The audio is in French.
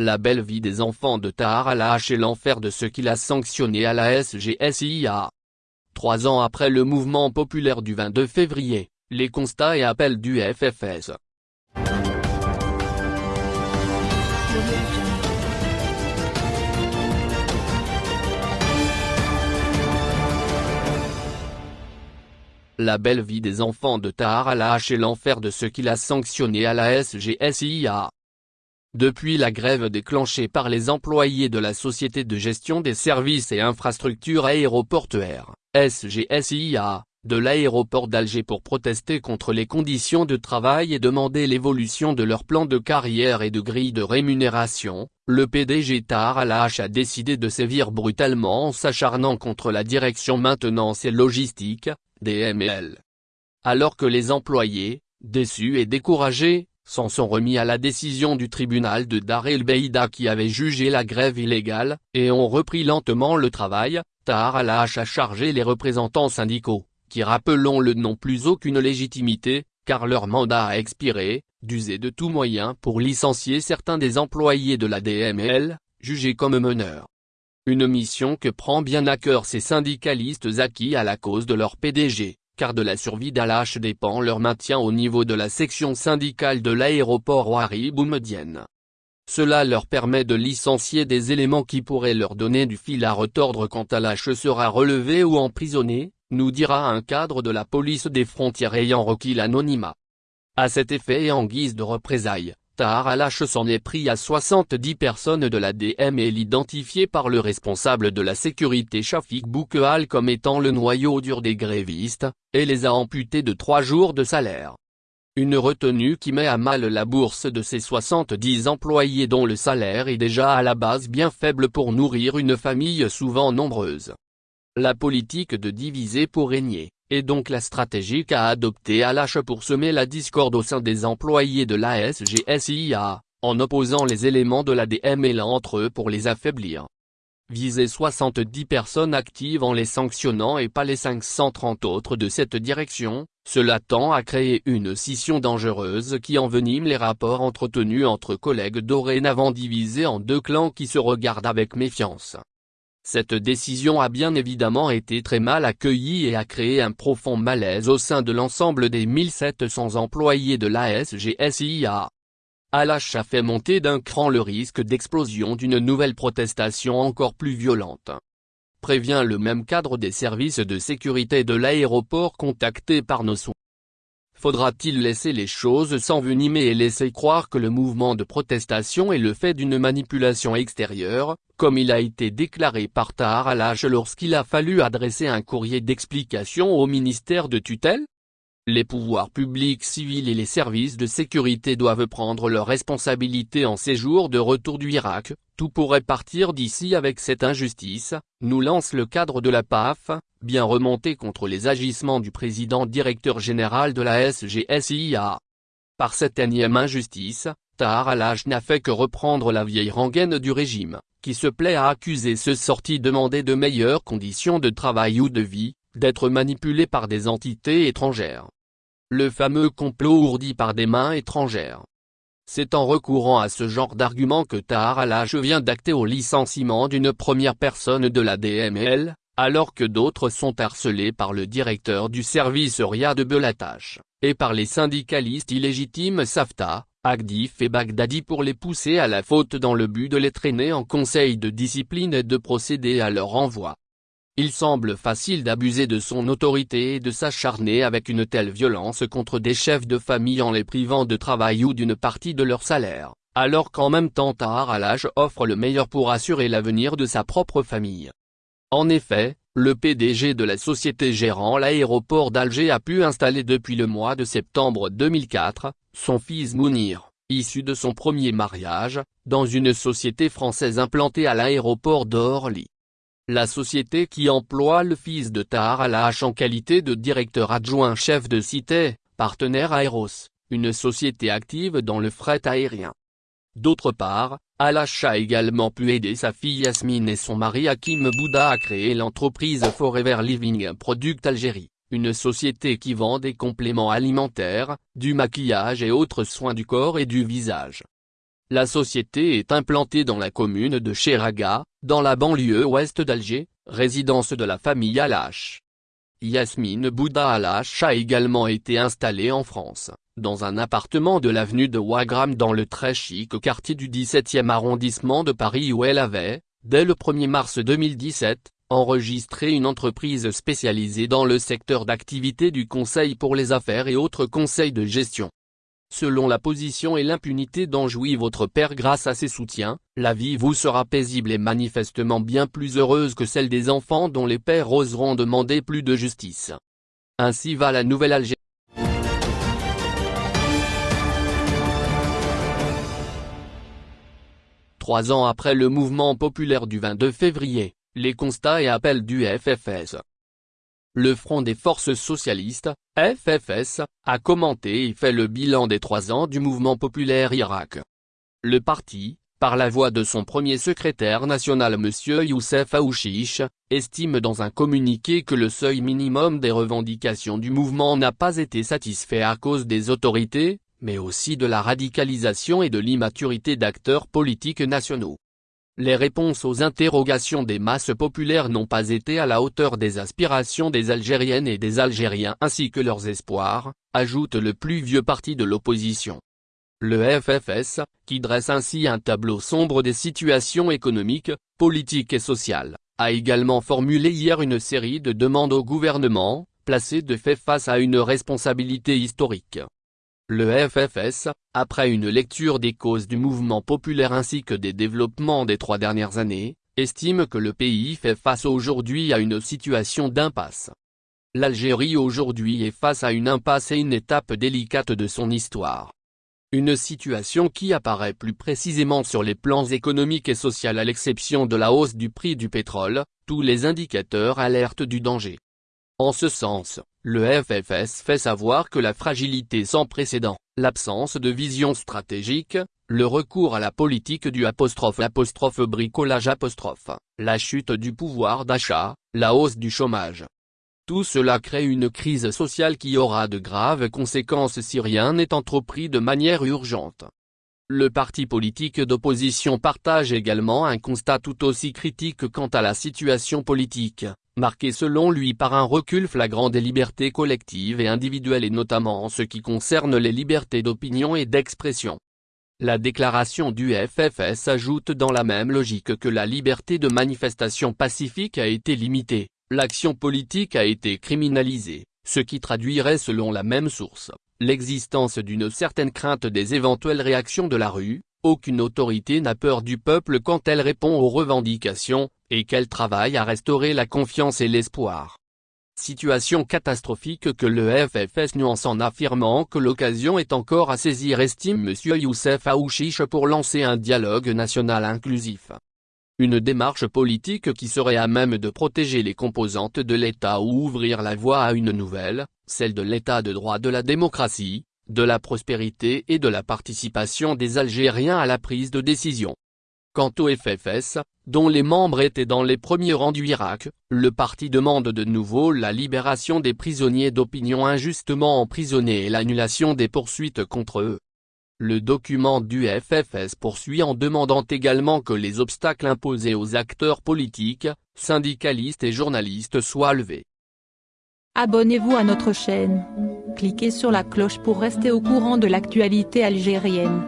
La belle vie des enfants de Tahar al-Hache et l'enfer de ceux qu'il a sanctionnés à la SGSIA. Trois ans après le mouvement populaire du 22 février, les constats et appels du FFS. La belle vie des enfants de Tahar al-Hache et l'enfer de ceux qu'il a sanctionnés à la SGSIA. Depuis la grève déclenchée par les employés de la Société de gestion des services et infrastructures aéroportuaires, SGSIA, de l'aéroport d'Alger pour protester contre les conditions de travail et demander l'évolution de leur plan de carrière et de grille de rémunération, le PDG Tahar al-Hache a décidé de sévir brutalement en s'acharnant contre la direction maintenance et logistique, DML. Alors que les employés, déçus et découragés, s'en sont remis à la décision du tribunal de Dar el-Beïda qui avait jugé la grève illégale, et ont repris lentement le travail, Tahar al-Hache a chargé les représentants syndicaux, qui rappelons-le n'ont plus aucune légitimité, car leur mandat a expiré, d'user de tout moyen pour licencier certains des employés de la DML, jugés comme meneurs. Une mission que prend bien à cœur ces syndicalistes acquis à la cause de leur PDG, car de la survie d'Alash dépend leur maintien au niveau de la section syndicale de l'aéroport Ouari Boumedienne. Cela leur permet de licencier des éléments qui pourraient leur donner du fil à retordre quand Alash sera relevé ou emprisonné, nous dira un cadre de la police des frontières ayant requis l'anonymat. À cet effet et en guise de représailles, Tahar al s'en est pris à 70 personnes de la DM et l'identifié par le responsable de la sécurité Shafik Boukehal comme étant le noyau dur des grévistes, et les a amputés de trois jours de salaire. Une retenue qui met à mal la bourse de ces 70 employés dont le salaire est déjà à la base bien faible pour nourrir une famille souvent nombreuse. La politique de diviser pour régner et donc la stratégie qu'a adoptée Alache pour semer la discorde au sein des employés de l'ASGSIA, en opposant les éléments de la DML entre eux pour les affaiblir. Viser 70 personnes actives en les sanctionnant et pas les 530 autres de cette direction, cela tend à créer une scission dangereuse qui envenime les rapports entretenus entre collègues dorénavant divisés en deux clans qui se regardent avec méfiance. Cette décision a bien évidemment été très mal accueillie et a créé un profond malaise au sein de l'ensemble des 1700 employés de l'ASGSIA. Alash a fait monter d'un cran le risque d'explosion d'une nouvelle protestation encore plus violente. Prévient le même cadre des services de sécurité de l'aéroport contacté par nos soins. Faudra-t-il laisser les choses s'envenimer et laisser croire que le mouvement de protestation est le fait d'une manipulation extérieure, comme il a été déclaré par Tahar al lorsqu'il a fallu adresser un courrier d'explication au ministère de tutelle? Les pouvoirs publics civils et les services de sécurité doivent prendre leurs responsabilités en ces jours de retour du Irak, tout pourrait partir d'ici avec cette injustice, nous lance le cadre de la PAF, bien remonté contre les agissements du président directeur général de la SGSIA. Par cette énième injustice, Tahar al n'a fait que reprendre la vieille rengaine du régime, qui se plaît à accuser ceux sortis demander de meilleures conditions de travail ou de vie, d'être manipulés par des entités étrangères le fameux complot ourdi par des mains étrangères. C'est en recourant à ce genre d'argument que Tahar al vient d'acter au licenciement d'une première personne de la DML, alors que d'autres sont harcelés par le directeur du service Riyad Belatache, et par les syndicalistes illégitimes Safta, Agdif et Baghdadi pour les pousser à la faute dans le but de les traîner en conseil de discipline et de procéder à leur envoi. Il semble facile d'abuser de son autorité et de s'acharner avec une telle violence contre des chefs de famille en les privant de travail ou d'une partie de leur salaire, alors qu'en même temps Tahar al offre le meilleur pour assurer l'avenir de sa propre famille. En effet, le PDG de la société gérant l'aéroport d'Alger a pu installer depuis le mois de septembre 2004, son fils Mounir, issu de son premier mariage, dans une société française implantée à l'aéroport d'Orly. La société qui emploie le fils de Tahar al en qualité de directeur adjoint chef de cité, partenaire Aeros, une société active dans le fret aérien. D'autre part, al a également pu aider sa fille Yasmine et son mari Hakim Bouddha à créer l'entreprise Forever Living Product Algérie, une société qui vend des compléments alimentaires, du maquillage et autres soins du corps et du visage. La société est implantée dans la commune de Cheraga, dans la banlieue ouest d'Alger, résidence de la famille Alache. Yasmine Bouddha Alache a également été installée en France, dans un appartement de l'avenue de Wagram dans le très chic quartier du 17e arrondissement de Paris où elle avait, dès le 1er mars 2017, enregistré une entreprise spécialisée dans le secteur d'activité du conseil pour les affaires et autres conseils de gestion. Selon la position et l'impunité dont jouit votre père grâce à ses soutiens, la vie vous sera paisible et manifestement bien plus heureuse que celle des enfants dont les pères oseront demander plus de justice. Ainsi va la nouvelle Algérie. Trois ans après le mouvement populaire du 22 février, les constats et appels du FFS. Le Front des Forces Socialistes, FFS, a commenté et fait le bilan des trois ans du mouvement populaire Irak. Le parti, par la voix de son premier secrétaire national M. Youssef Aouchiche, estime dans un communiqué que le seuil minimum des revendications du mouvement n'a pas été satisfait à cause des autorités, mais aussi de la radicalisation et de l'immaturité d'acteurs politiques nationaux. Les réponses aux interrogations des masses populaires n'ont pas été à la hauteur des aspirations des Algériennes et des Algériens ainsi que leurs espoirs, ajoute le plus vieux parti de l'opposition. Le FFS, qui dresse ainsi un tableau sombre des situations économiques, politiques et sociales, a également formulé hier une série de demandes au gouvernement, placé de fait face à une responsabilité historique. Le FFS, après une lecture des causes du mouvement populaire ainsi que des développements des trois dernières années, estime que le pays fait face aujourd'hui à une situation d'impasse. L'Algérie aujourd'hui est face à une impasse et une étape délicate de son histoire. Une situation qui apparaît plus précisément sur les plans économiques et sociaux à l'exception de la hausse du prix du pétrole, tous les indicateurs alertent du danger. En ce sens, le FFS fait savoir que la fragilité sans précédent, l'absence de vision stratégique, le recours à la politique du bricolage apostrophe, la chute du pouvoir d'achat, la hausse du chômage. Tout cela crée une crise sociale qui aura de graves conséquences si rien n'est entrepris de manière urgente. Le parti politique d'opposition partage également un constat tout aussi critique quant à la situation politique, marqué selon lui par un recul flagrant des libertés collectives et individuelles et notamment en ce qui concerne les libertés d'opinion et d'expression. La déclaration du FFS ajoute dans la même logique que la liberté de manifestation pacifique a été limitée, l'action politique a été criminalisée, ce qui traduirait selon la même source, l'existence d'une certaine crainte des éventuelles réactions de la rue, aucune autorité n'a peur du peuple quand elle répond aux revendications, et qu'elle travaille à restaurer la confiance et l'espoir. Situation catastrophique que le FFS nuance en affirmant que l'occasion est encore à saisir estime M. Youssef Aouchiche pour lancer un dialogue national inclusif. Une démarche politique qui serait à même de protéger les composantes de l'État ou ouvrir la voie à une nouvelle, celle de l'État de droit de la démocratie, de la prospérité et de la participation des Algériens à la prise de décision. Quant au FFS, dont les membres étaient dans les premiers rangs du Irak, le parti demande de nouveau la libération des prisonniers d'opinion injustement emprisonnés et l'annulation des poursuites contre eux. Le document du FFS poursuit en demandant également que les obstacles imposés aux acteurs politiques, syndicalistes et journalistes soient levés. Abonnez-vous à notre chaîne. Cliquez sur la cloche pour rester au courant de l'actualité algérienne.